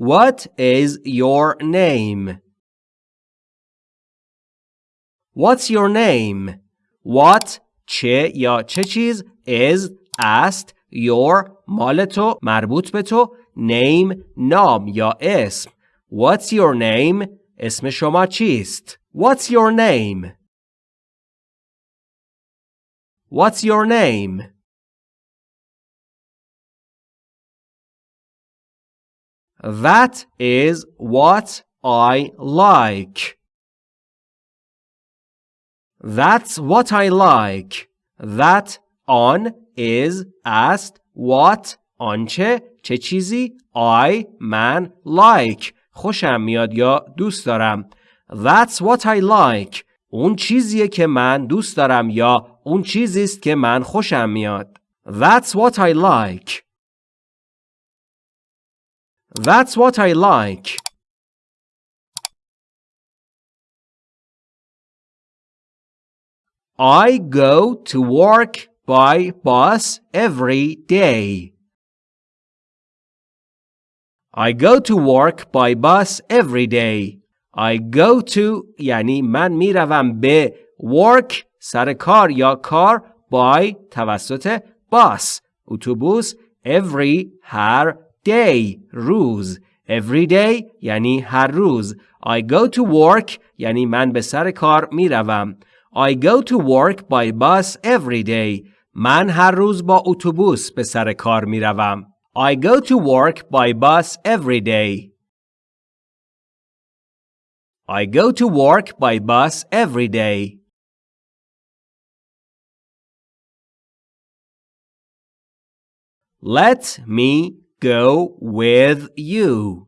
What is your name? What's your name? What چه یا چه چیز is است your مال تو مربوط به تو name نام یا اسم What's your name? اسم شما چیست؟ What's your name? What's your name? That is what I like. That's what I like. That on is است what آنچه چه چیزی I من like. خوشم میاد یا دوست دارم. That's what I like. اون چیزیه که من دوست دارم یا اون چیزی است که من خوشم میاد. That's what I like. That's what I like I go to work by bus every day. I go to work by bus every day. I go to یعنی من میروم به work سر کار یا کار by توسط bus اتوبوس every هر day روز every day یعنی هر روز I go to work یعنی من به سر کار میروم I go to work by bus every day. من هر روز با اتوبوس به سر کار می روم. I go to work by bus every day. I go to work by bus every day. Let me go with you.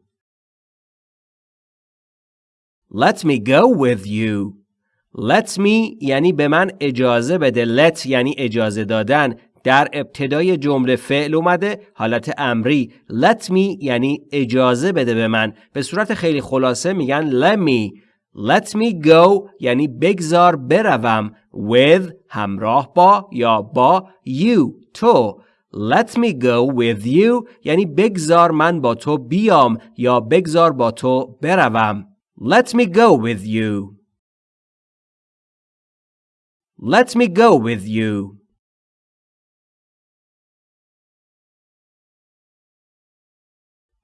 Let me go with you. Let me یعنی به من اجازه بده. Let یعنی اجازه دادن. در ابتدای جمله فعل اومده حالت امری. Let me یعنی اجازه بده به من. به صورت خیلی خلاصه میگن let me. Let me go یعنی بگذار بروم. With همراه با یا با you تو. let me go with you یعنی بگذار من با تو بیام یا بگذار با تو بروم let me go with you Let me go with you.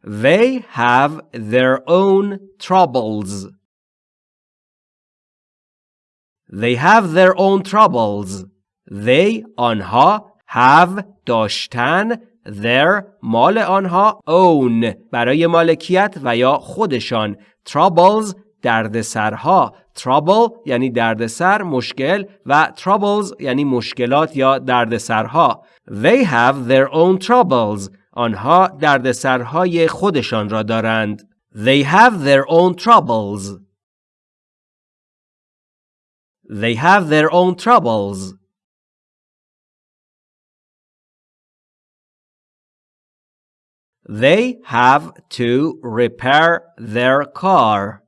They have their own troubles. They have their own troubles. They آنها have داشتن their مال آنها own برای مالکیت و یا خودشان troubles دردسرها trouble یعنی دردسر مشکل و troubles یعنی مشکلات یا دردسرها they have their own troubles آنها دردسرهای خودشان را دارند they have their own troubles they have their own troubles they have to repair their car.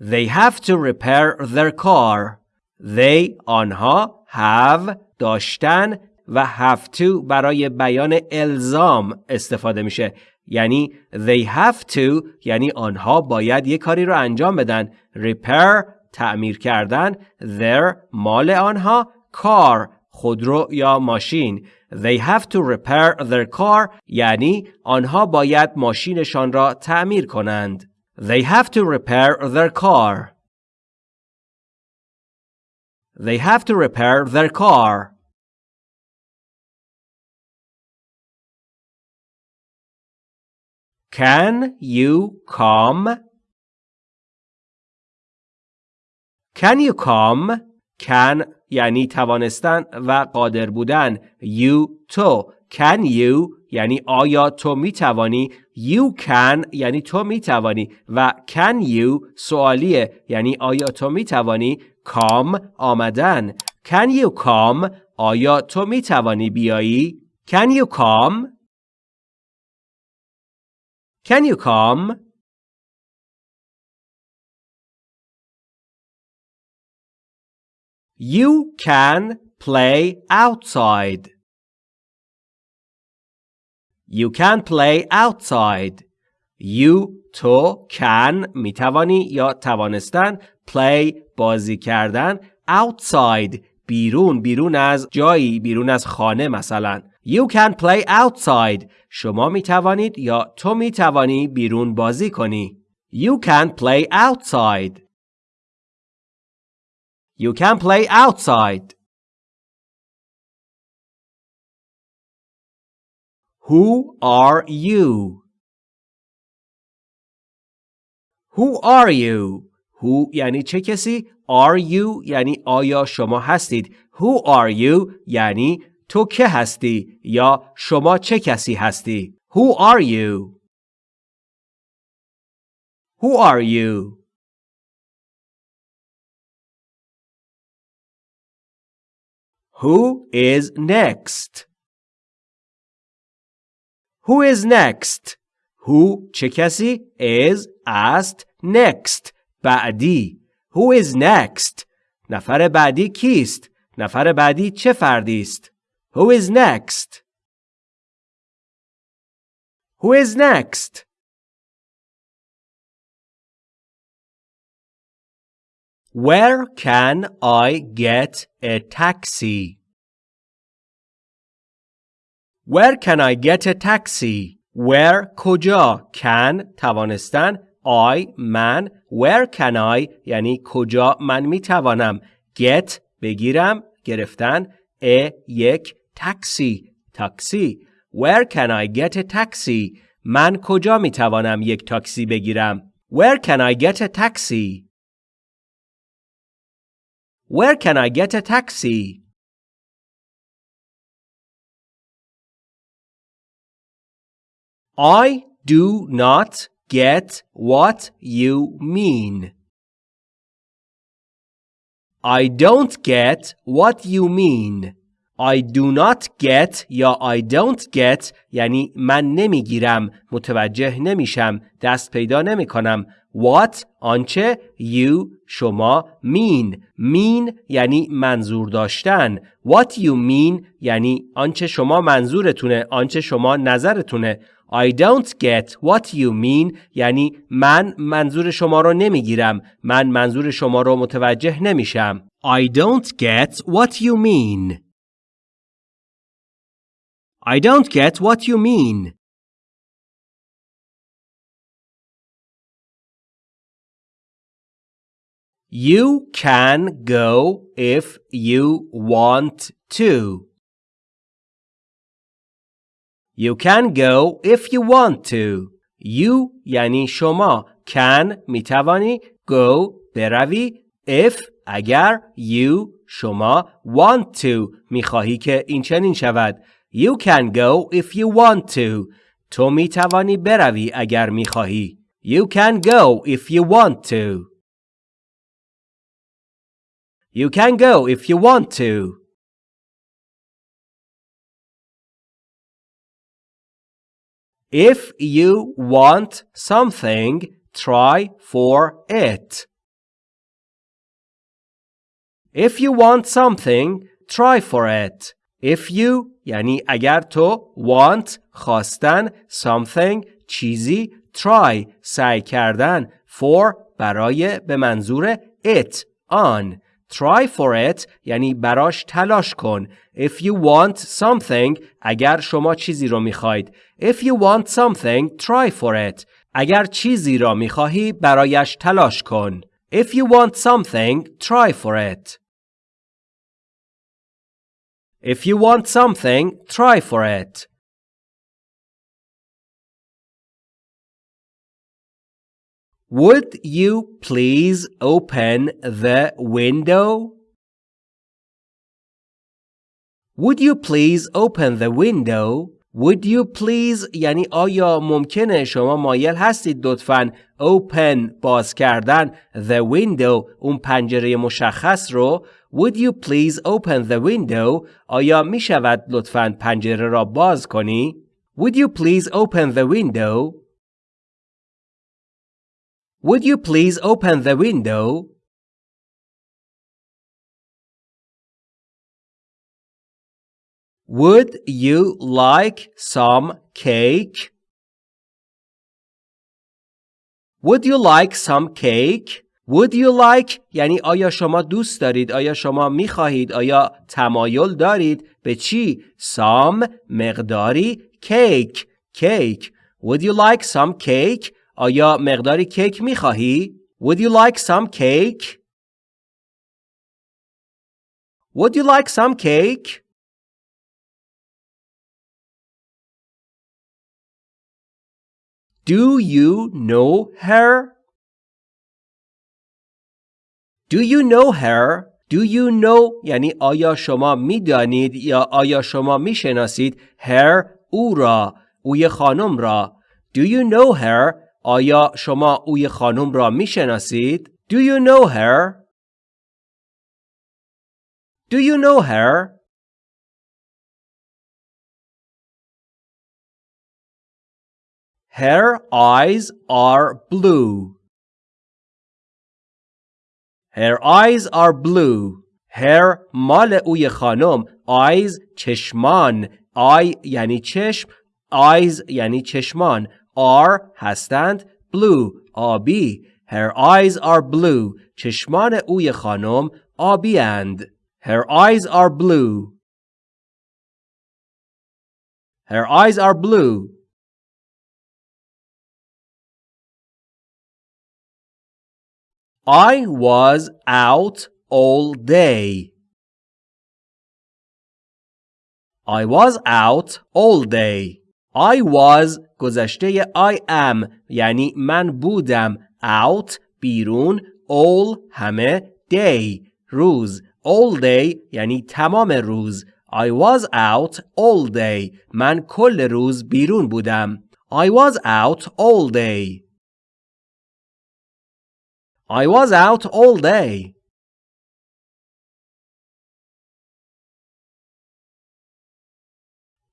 They have to repair their car. They آنها have داشتن و have to برای بیان الزام استفاده میشه. یعنی they have to یعنی آنها باید یک کاری رو انجام بدن. Repair تعمیر کردن their مال آنها car خودرو یا ماشین. they have to repair their car یعنی آنها باید ماشینشان را تعمیر کنند They have to repair their car. They have to repair their car. Can you come? Can you come? Can یعنی توانستن و قادر بودن. You تو. Can you? یعنی آیا تو می توانی You can یعنی تو می توانی و can you سوالیه یعنی آیا تو می توانی come آمدن. Can you come آیا تو می توانی بیایی؟ Can you come Can you come You can play outside. You can play outside. You تو can می توانی یا توانستن play بازی کردن outside بیرون بیرون از جایی بیرون از خانه مثلا. You can play outside. شما می توانید یا تو می توانی بیرون بازی کنی. You can play outside. You can play outside Who are you? Who are you? Who یعنی چه کسی؟ Are you یعنی آیا شما هستید؟ Who are you یعنی تو که هستی یا شما چه کسی هستی؟ Who are you? Who are you? Who is next? Who is next? Who چه کسی؟ is است next بعدی Who is next? نفر بعدی کیست؟ نفر بعدی چه فردی است؟ Who is next? Who is next? Where can I get a taxi? Where can I get a taxi? Where کجا can توانستن I من Where can I یعنی کجا من می توانم get بگیرم گرفتن a یک تاکسی تاکسی Where can I get a taxi من کجا می توانم یک تاکسی بگیرم Where can I get a taxi Where can I get a taxi I do not get what you mean. I don't get what you mean. I do not get یا I don't get یعنی من نمی‌گیرم متوجه نمیشم دست پیدا نمی کنم What آنچه you شما mean. Mean یعنی منظور داشتن. What you mean یعنی آنچه شما منظورتونه آنچه شما نظرتونه. I don't get what you mean یعنی من منظور شما رو نمی‌گیرم من منظور شما رو متوجه نمیشم. I don't get what you mean. I don't get what you mean You can go if you want to. You can go if you want to. You یعنی شما can می توانی go بروی if اگر you شما want to می خواهی که این چنین شود You can go if you want to. تو می توانی بروی اگر می خواهی. You can go if you want to. You can go if you want to. If you want something, try for it. If you want something, try for it. If you یعنی اگر تو want خواستن something چیزی try سعی کردن for برای به منظور it آن try for it یعنی براش تلاش کن if you want something اگر شما چیزی رو می‌خواید if you want something try for it اگر چیزی را می‌خواهی برایش تلاش کن if you want something try for it If you want something, try for it. Would you please open the window? Would you please open the window? Would you please یعنی آیا ممکنه شما مایل هستید لطفاً open باز کردن the window اون پنجره مشخص رو Would you please open the window آیا می شود لطفاً پنجره را باز کنی Would you please open the window Would you please open the window Would you like some cake? Would you like some cake? Would you like یعنی آیا شما دوست دارید آیا شما می خواهید آیا تمایل دارید به چی some مقداری کیک کیک Would you like some cake آیا مقداری کیک می خواهی Would you like some cake Would you like some cake Do you know her Do you know her? Do you know یعنی آیا شما می‌دانید یا آیا شما می‌شناسید her او را اوی خانم را Do you know her? آیا شما اوی خانم را می‌شناسید Do you know her? Do you know her? Her eyes are blue. Her eyes are blue. Her مال اوی خانم. Eyes چشمان. eye یعنی چشم. Eyes یعنی چشمان. are هستند. Blue آبی. Her eyes are blue. چشمان اوی خانم آبی اند. Her eyes are blue. Her eyes are blue. I was out all day. I was out all day. I was گذشته I am یعنی من بودم out بیرون all همه day روز all day یعنی تمام روز I was out all day من کل روز بیرون بودم I was out all day I was out all day.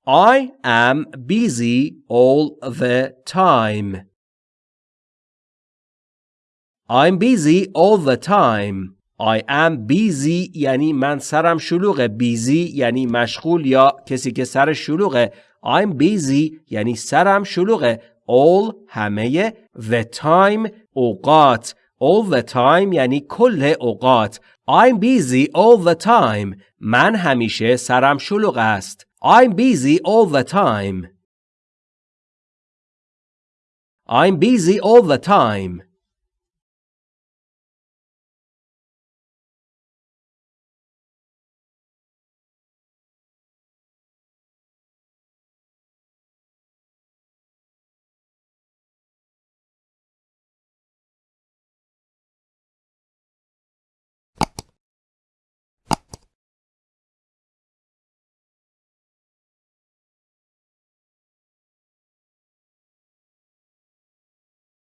I am busy all the time. I'm busy all the time. I am busy یعنی من سرم شلوغه busy یعنی مشغول یا کسی که سر شلوغه I'm busy یعنی سرم شلوغه all همه the time اوقات all the time یعنی کل اوقات I'm busy all the time من همیشه سرم شلوغ است I'm busy all the time I'm busy all the time